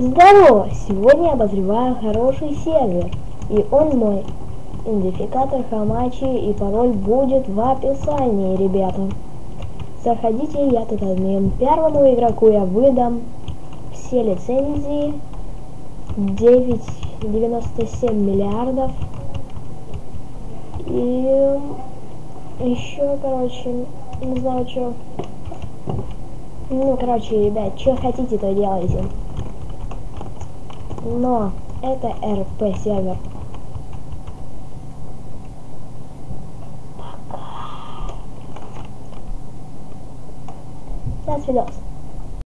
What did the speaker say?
Здорово! Сегодня обозреваю хороший сервер. И он мой. Идентификатор Хамачи и пароль будет в описании, ребята. Заходите, я тут админ. Первому игроку я выдам все лицензии. 9,97 миллиардов. И еще, короче, не знаю, что. Ну, короче, ребят, что хотите, то делайте. Но это РП сервер. Пока. До свидос.